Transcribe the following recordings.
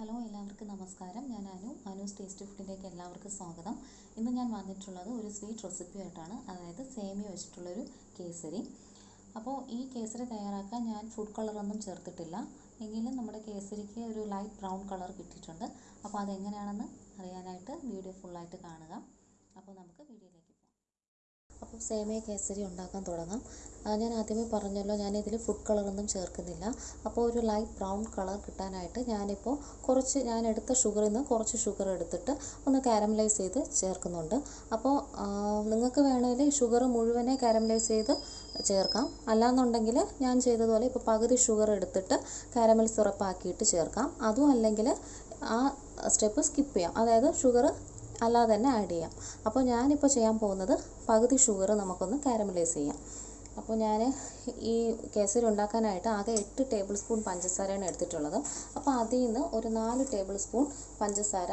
Hello എല്ലാവർക്കും നമസ്കാരം. ഞാൻ അനു. അനുസ് ടേസ്റ്റ് ഫുഡിലേക്ക് എല്ലാവർക്കും സ്വാഗതം. ഇന്ന് ഞാൻ വന്നിട്ടുള്ളത് ഒരു സ്വീറ്റ് റെസിപ്പി ആയിട്ടാണ്. അതായത് സേമിയ വെച്ചിട്ടുള്ളൊരു കേസരി. അപ്പോൾ ഈ കേസരി തയ്യാറാക്കാൻ ഞാൻ ഫുഡ് കളറൊന്നും ചേർത്തിട്ടില്ല. എങ്കിലും നമ്മുടെ കേസരിക്ക് ഒരു ലൈറ്റ് ബ്രൗൺ കളർ കിട്ടിയിട്ടുണ്ട്. അപ്പോൾ അതെങ്ങനെയാണെന്ന് അറിയാനായിട്ട് വീഡിയോ ഫുള്ളായിട്ട് കാണുക. അപ്പോൾ നമുക്ക് വീഡിയോയിലേക്ക് പോകാം അപ്പോൾ സേമിയ കേസരി ഉണ്ടാക്കാൻ തുടങ്ങാം. ഞാൻ ആദ്യമേ പറഞ്ഞല്ലോ ഞാനിതിൽ ഫുഡ് കളറൊന്നും ചേർക്കുന്നില്ല. അപ്പോൾ ഒരു ലൈറ്റ് ബ്രൗൺ കളർ കിട്ടാനായിട്ട് ഞാനിപ്പോൾ കുറച്ച് ഞാൻ എടുത്ത ഷുഗറിൽ നിന്ന് കുറച്ച് ഷുഗർ എടുത്തിട്ട് ഒന്ന് കാരമലൈസ് ചെയ്ത് ചേർക്കുന്നുണ്ട്. അപ്പോൾ നിങ്ങൾക്ക് വേണമെങ്കിൽ ഷുഗർ മുഴുവനെ കാരമലൈസ് ചെയ്ത് ചേർക്കാം. അല്ലാന്നുണ്ടെങ്കിൽ ഞാൻ ചെയ്തതുപോലെ ഇപ്പോൾ പകുതി ഷുഗർ എടുത്തിട്ട് കാരമൽ സിറപ്പാക്കിയിട്ട് ചേർക്കാം. അതും അല്ലെങ്കിൽ ആ സ്റ്റെപ്പ് സ്കിപ്പ് ചെയ്യാം. അതായത് ഷുഗർ അല്ലാതെ തന്നെ ആഡ് ചെയ്യാം. അപ്പോൾ ഞാനിപ്പോൾ ചെയ്യാൻ പോകുന്നത് പകുതി ഷുഗർ നമുക്കൊന്ന് കാരമലൈസ് ചെയ്യാം. അപ്പോൾ ഞാൻ ഈ കേസരി ഉണ്ടാക്കാനായിട്ട് ആകെ എട്ട് ടേബിൾ സ്പൂൺ പഞ്ചസാരയാണ് എടുത്തിട്ടുള്ളത്. അപ്പോൾ അതിൽ നിന്ന് ഒരു നാല് ടേബിൾ സ്പൂൺ പഞ്ചസാര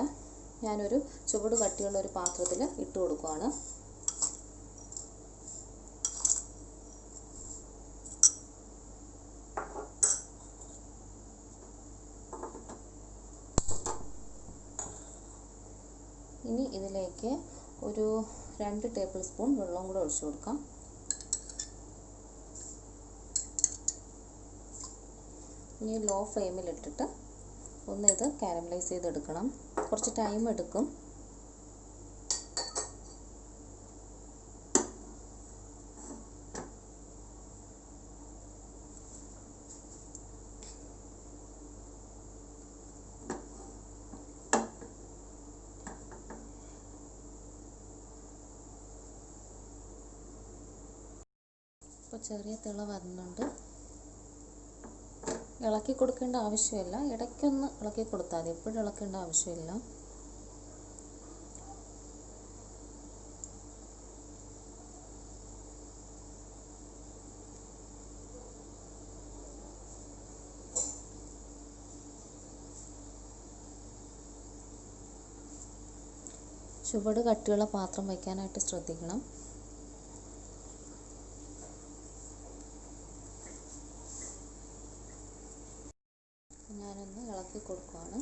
ഞാനൊരു ചുവട് കട്ടിയുള്ള ഒരു പാത്രത്തിൽ ഇട്ട് കൊടുക്കുകയാണ് ഇനി ഇതിലേക്ക് ഒരു രണ്ട് ടേബിൾ സ്പൂൺ വെള്ളം കൂടെ ഒഴിച്ചു കൊടുക്കാം. ഇനി ലോ ഫ്ലെയിമിലിട്ടിട്ട് ഒന്ന് ഇത് കാരമലൈസ് ചെയ്തെടുക്കണം. കുറച്ച് ടൈം എടുക്കും ഇപ്പോൾ ചെറിയ തിള വരുന്നുണ്ട്. ഇളക്കി കൊടുക്കേണ്ട ആവശ്യമില്ല. ഇടയ്ക്കൊന്ന് ഇളക്കി കൊടുത്താൽ മതി. എപ്പോഴും ഇളക്കേണ്ട ആവശ്യമില്ല. ചുവട് കട്ടിയുള്ള പാത്രം വയ്ക്കാനായിട്ട് ശ്രദ്ധിക്കണം. ഞാനൊന്ന് ഇളക്കി കൊടുക്കുകയാണ്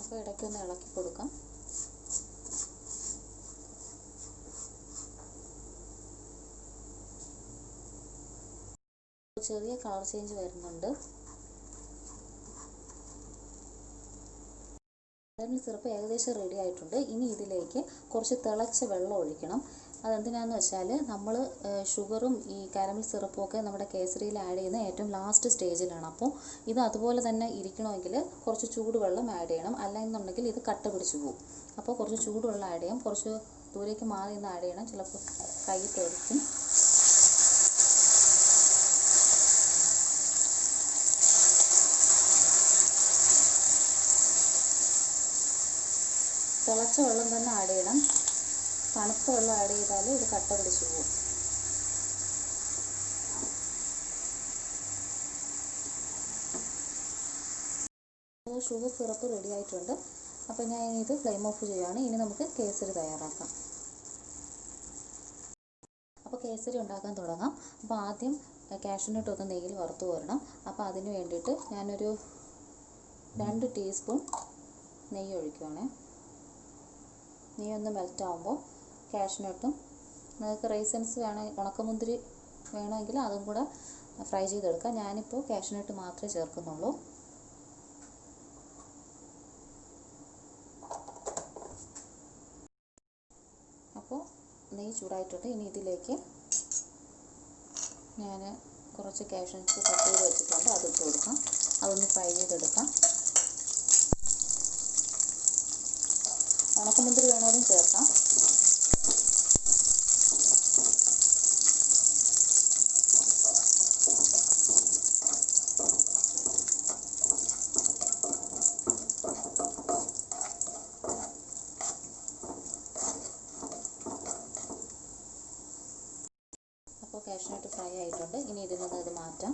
അപ്പോൾ ഇടയ്ക്കൊന്ന് ഇളക്കി കൊടുക്കാം. ചെറിയ കളർ ചേഞ്ച് വരുന്നുണ്ട്. കാരമൽ സിറപ്പ് ഏകദേശം റെഡി ആയിട്ടുണ്ട്. ഇനി ഇതിലേക്ക് കുറച്ച് തിളച്ച വെള്ളം ഒഴിക്കണം. അതെന്തിനാന്ന് വെച്ചാൽ നമ്മൾ ഷുഗറും ഈ കാരമൽ സിറപ്പും ഒക്കെ നമ്മുടെ കേസരിയിൽ ആഡ് ചെയ്യുന്ന ഏറ്റവും ലാസ്റ്റ് സ്റ്റേജിലാണ് അപ്പോൾ ഇത് അതുപോലെ തന്നെ ഇരിക്കണമെങ്കിൽ കുറച്ച് ചൂടുവെള്ളം ആഡ് ചെയ്യണം. അല്ലെന്നുണ്ടെങ്കിൽ ഇത് കട്ട പിടിച്ച് പോകും അപ്പോൾ കുറച്ച് ചൂടുവെള്ളം ആഡ് ചെയ്യാം കുറച്ച് ദൂരേക്ക് മാറി നിന്ന് ആഡ് ചെയ്യണം. ചിലപ്പോൾ കൈ തെറിക്കും. തിളച്ച വെള്ളം തന്നെ ആഡ് ചെയ്യണം. തണുത്ത വെള്ളം ആഡ് ചെയ്താൽ ഇത് കട്ട പിടിച്ച് പോകും. ഷുഗർ സിറപ്പ് റെഡി ആയിട്ടുണ്ട്. അപ്പോൾ ഞാൻ ഇത് ഫ്ലെയിം ഓഫ് ചെയ്യുകയാണ് ഇനി നമുക്ക് കേസരി തയ്യാറാക്കാം. അപ്പോൾ കേസരി ഉണ്ടാക്കാൻ തുടങ്ങാം. അപ്പോൾ ആദ്യം കാഷ്യൂനട്ട് ഒന്ന് നെയ്യിൽ വറുത്ത് കോരണം. അപ്പോൾ അതിന് വേണ്ടിയിട്ട് ഞാനൊരു രണ്ട് ടീസ്പൂൺ നെയ്യ് ഒഴിക്കുവാണേ. നെയ്യ് ഒന്ന് മെൽറ്റ് ആകുമ്പോൾ കാഷ്നട്ടും നിങ്ങൾക്ക് റൈസൻസ് വേണേ ഉണക്കമുന്തിരി വേണമെങ്കിൽ അതും കൂടെ ഫ്രൈ ചെയ്തെടുക്കാം. ഞാനിപ്പോൾ കാഷ്നട്ട് മാത്രമേ ചേർക്കുന്നുള്ളൂ. അപ്പോൾ നെയ്യ് ചൂടായിട്ടുണ്ട്. ഇനി ഇതിലേക്ക് ഞാൻ കുറച്ച് കാഷ്നട്ട്സ് കട്ട് ചെയ്ത് വെച്ചിട്ടുണ്ട് അതിട്ട് കൊടുക്കാം അതൊന്ന് ഫ്രൈ ചെയ്തെടുക്കാം ഉണക്കമുന്തിരി വേണമെങ്കിലും ചേർക്കാം അപ്പോൾ കാഷ്നട്ട് ഫ്രൈ ആയിട്ടുണ്ട്. ഇനി ഇതിൽ നിന്ന് ഇത് മാറ്റാം.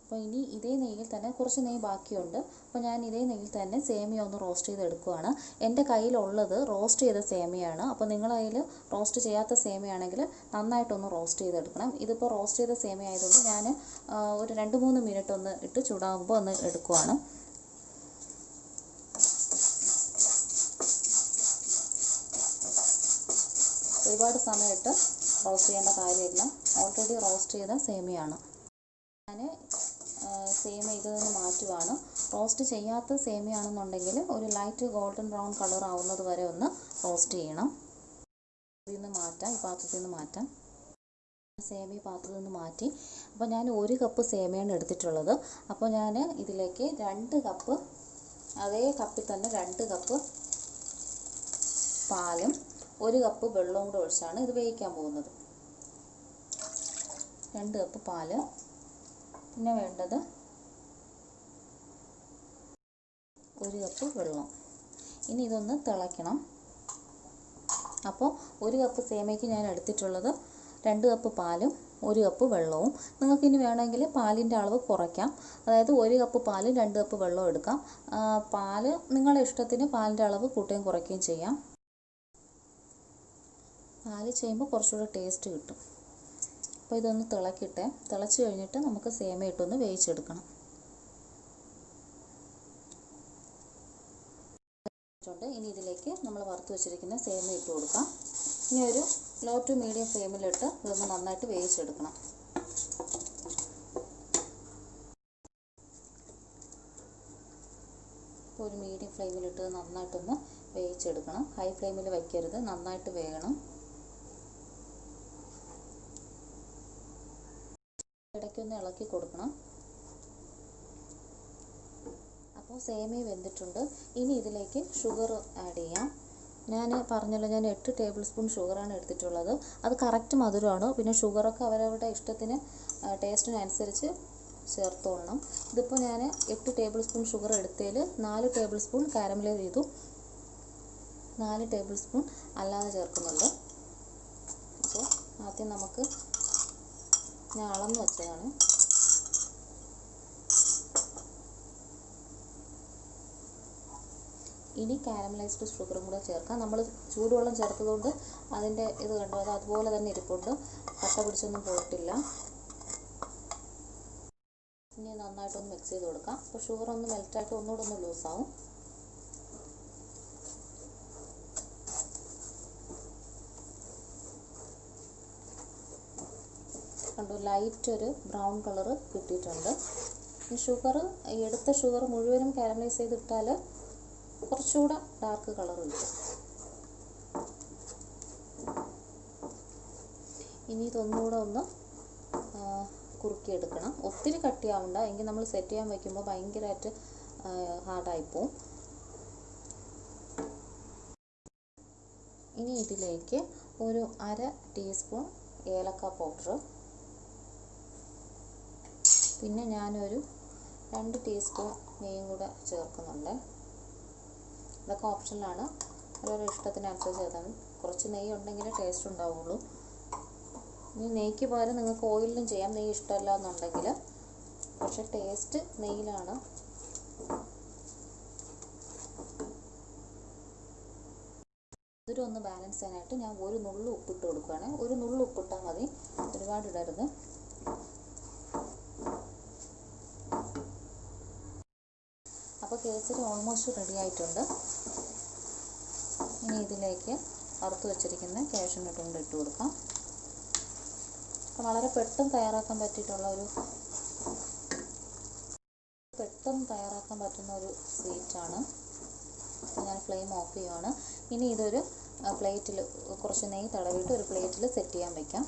അപ്പോൾ ഇനി ഇതേ നെയ്യിൽ തന്നെ കുറച്ച് നെയ്യ് ബാക്കിയുണ്ട്. അപ്പോൾ ഞാൻ ഇതേ നെയ്യിൽ തന്നെ സേമിയ ഒന്ന് റോസ്റ്റ് ചെയ്തെടുക്കുവാണ്. എന്റെ കയ്യിലുള്ളത് റോസ്റ്റ് ചെയ്ത സേമിയാണ്. അപ്പോൾ നിങ്ങളുടെ കയ്യിൽ റോസ്റ്റ് ചെയ്യാത്ത സേമിയാണെങ്കിൽ നന്നായിട്ടൊന്ന് റോസ്റ്റ് ചെയ്തെടുക്കണം. ഇതിപ്പോൾ റോസ്റ്റ് ചെയ്ത സേമിയ ആയതുകൊണ്ട് ഞാൻ ഒരു രണ്ട് മൂന്ന് മിനിറ്റ് ഒന്ന് ഇട്ട് ചൂടാകുമ്പോൾ ഒന്ന് എടുക്കുവാണ്. ഒരുപാട് സമയമിട്ട് റോസ്റ്റ് ചെയ്യേണ്ട കാര്യമില്ല. ഓൾറെഡി റോസ്റ്റ് ചെയ്ത സേമിയാണ്. ഞാൻ സേമിയ ഇതിൽ നിന്ന് മാറ്റുവാണ്. റോസ്റ്റ് ചെയ്യാത്ത സേമിയാണെന്നുണ്ടെങ്കിൽ ഒരു ലൈറ്റ് ഗോൾഡൻ ബ്രൗൺ കളർ ആവുന്നത് വരെ ഒന്ന് റോസ്റ്റ് ചെയ്യണം. ഇതിൽ നിന്ന് മാറ്റാം ഈ പാത്രത്തിൽ നിന്ന് മാറ്റാം. സേമി പാത്രത്തിൽ നിന്ന് മാറ്റി. അപ്പോൾ ഞാൻ ഒരു കപ്പ് സേമിയാണ് എടുത്തിട്ടുള്ളത്. അപ്പോൾ ഞാൻ ഇതിലേക്ക് രണ്ട് കപ്പ് അതേ കപ്പിൽ തന്നെ രണ്ട് കപ്പ് പാലും ഒരു കപ്പ് വെള്ളവും കൂടെ ഒഴിച്ചാണ് ഇത് വേവിക്കാൻ പോകുന്നത്. രണ്ട് കപ്പ് പാൽ. പിന്നെ വേണ്ടത് ഒരു കപ്പ് വെള്ളം. ഇനി ഇതൊന്ന് തിളയ്ക്കണം. അപ്പോൾ ഒരു കപ്പ് സേമയ്ക്ക് ഞാൻ എടുത്തിട്ടുള്ളത് രണ്ട് കപ്പ് പാലും ഒരു കപ്പ് വെള്ളവും. നിങ്ങൾക്ക് ഇനി വേണമെങ്കിൽ പാലിന്റെ അളവ് കുറയ്ക്കാം. അതായത് ഒരു കപ്പ് പാലും രണ്ട് കപ്പ് വെള്ളവും എടുക്കാം. പാൽ നിങ്ങളുടെ ഇഷ്ടത്തിന് പാലിന്റെ അളവ് കൂട്ടുകയും കുറയ്ക്കുകയും ചെയ്യാം. പാൽ ചെയ്യുമ്പോൾ കുറച്ചുകൂടെ ടേസ്റ്റ് കിട്ടും. അപ്പോൾ ഇതൊന്ന് തിളക്കിട്ടേ. തിളച്ച് കഴിഞ്ഞിട്ട് നമുക്ക് സേമിയ ഇട്ടൊന്ന് വേവിച്ചെടുക്കണം. ഇനി ഇതിലേക്ക് നമ്മൾ വറുത്ത് വെച്ചിരിക്കുന്ന സേമിയ ഇട്ട് കൊടുക്കാം. ഇനി ഒരു ലോ ടു മീഡിയം ഫ്ലെയിമിലിട്ട് ഇതൊന്ന് നന്നായിട്ട് വേവിച്ചെടുക്കണം. ഒരു മീഡിയം ഫ്ലെയിമിലിട്ട് നന്നായിട്ടൊന്ന് വേവിച്ചെടുക്കണം. ഹൈ ഫ്ലെയിമിൽ വയ്ക്കരുത്. നന്നായിട്ട് വേകണം. ഇടയ്ക്കൊന്ന് ഇളക്കി കൊടുക്കണം. അപ്പോൾ സേമിയ വെന്തിട്ടുണ്ട്. ഇനി ഇതിലേക്ക് ഷുഗർ ആഡ് ചെയ്യാം. ഞാൻ പറഞ്ഞല്ലോ ഞാൻ എട്ട് ടേബിൾ സ്പൂൺ ഷുഗറാണ് എടുത്തിട്ടുള്ളത്. അത് കറക്റ്റ് മധുരമാണ്. പിന്നെ ഷുഗറൊക്കെ അവരവരുടെ ഇഷ്ടത്തിന് ടേസ്റ്റിനനുസരിച്ച് ചേർത്തോളണം. ഇതിപ്പോൾ ഞാൻ എട്ട് ടേബിൾ സ്പൂൺ ഷുഗർ എടുത്തതിൽ നാല് ടേബിൾ സ്പൂൺ കാരമലൈസ് ചെയ്തു. നാല് ടേബിൾ സ്പൂൺ അല്ലാതെ ചേർക്കുന്നുണ്ട്. അപ്പോൾ ആദ്യം നമുക്ക് ഞാൻ അളന്ന് വെച്ചതാണ്. ഇനി കാരമലൈസ്ഡ് ഷുഗറും കൂടെ ചേർക്കാം. നമ്മൾ ചൂടുവെള്ളം ചേർത്തതുകൊണ്ട് അതിന്റെ ഇത് കണ്ടു? അത് അതുപോലെ തന്നെ ഇരിപ്പുണ്ട്. കട്ട പിടിച്ചൊന്നും പോയിട്ടില്ല. ഇനി നന്നായിട്ടൊന്ന് മിക്സ് ചെയ്ത് കൊടുക്കാം. അപ്പോൾ ഷുഗർ ഒന്ന് മെൽറ്റായിട്ട് ഒന്നുകൂടെ ഒന്ന് ലൂസാവും കണ്ടു. ലൈറ്റ് ഒരു ബ്രൗൺ കളർ കിട്ടിയിട്ടുണ്ട്. ഈ ഷുഗർ എടുത്ത ഷുഗർ മുഴുവനും കാരമലൈസ് ചെയ്തിട്ടാൽ കുറച്ചുകൂടെ ഡാർക്ക് കളർ കിട്ടും ഇനി ഇതൊന്നുകൂടെ ഒന്ന് കുറുക്കിയെടുക്കണം. ഒത്തിരി കട്ടിയാവണ്ട. എങ്കിൽ നമ്മൾ സെറ്റ് ചെയ്യാൻ വയ്ക്കുമ്പോൾ ഭയങ്കരമായിട്ട് ഹാർഡായിപ്പോവും ഇനി ഇതിലേക്ക് ഒരു അര ടീസ്പൂൺ ഏലക്ക പൗഡർ പിന്നെ ഞാനൊരു രണ്ട് ടീസ്പൂൺ നെയ്യും കൂടെ ചേർക്കുന്നുണ്ട്. ഇതൊക്കെ ഓപ്ഷനിലാണ് ഓരോരോ ഇഷ്ടത്തിനനുസരിച്ച് ചേർത്താൽ കുറച്ച് നെയ്യ് ഉണ്ടെങ്കിലേ ടേസ്റ്റ് ഉണ്ടാവുള്ളൂ. ഇനി നെയ്ക്ക് പകരം നിങ്ങൾക്ക് ഓയിലിലും ചെയ്യാം. നെയ്യ് ഇഷ്ടമല്ല എന്നുണ്ടെങ്കിൽ. പക്ഷെ ടേസ്റ്റ് നെയ്യിലാണ്. മധുരം ഒന്ന് ബാലൻസ് ചെയ്യാനായിട്ട് ഞാൻ ഒരു നുള്ളു ഉപ്പിട്ട് കൊടുക്കുകയാണ് ഒരു നുള്ളു ഉപ്പിട്ടാൽ മതി. ഒരുപാട് ഇടരുത് അപ്പോൾ കേസരി ഓൾമോസ്റ്റ് റെഡി ആയിട്ടുണ്ട്. ഇനി ഇതിലേക്ക് വറുത്ത് വെച്ചിരിക്കുന്ന കാഷ്യൂനട്ട് കൊണ്ട് ഇട്ട് കൊടുക്കാം. വളരെ പെട്ടെന്ന് തയ്യാറാക്കാൻ പറ്റിയിട്ടുള്ള ഒരു പെട്ടെന്ന് തയ്യാറാക്കാൻ പറ്റുന്ന ഒരു സ്വീറ്റാണ് ഞാൻ ഫ്ലെയിം ഓഫ് ചെയ്യുവാണ്. ഇനി ഇതൊരു പ്ലേറ്റിൽ കുറച്ച് നെയ്യ് തടവിയിട്ട് ഒരു പ്ലേറ്റിൽ സെറ്റ് ചെയ്യാൻ വയ്ക്കാം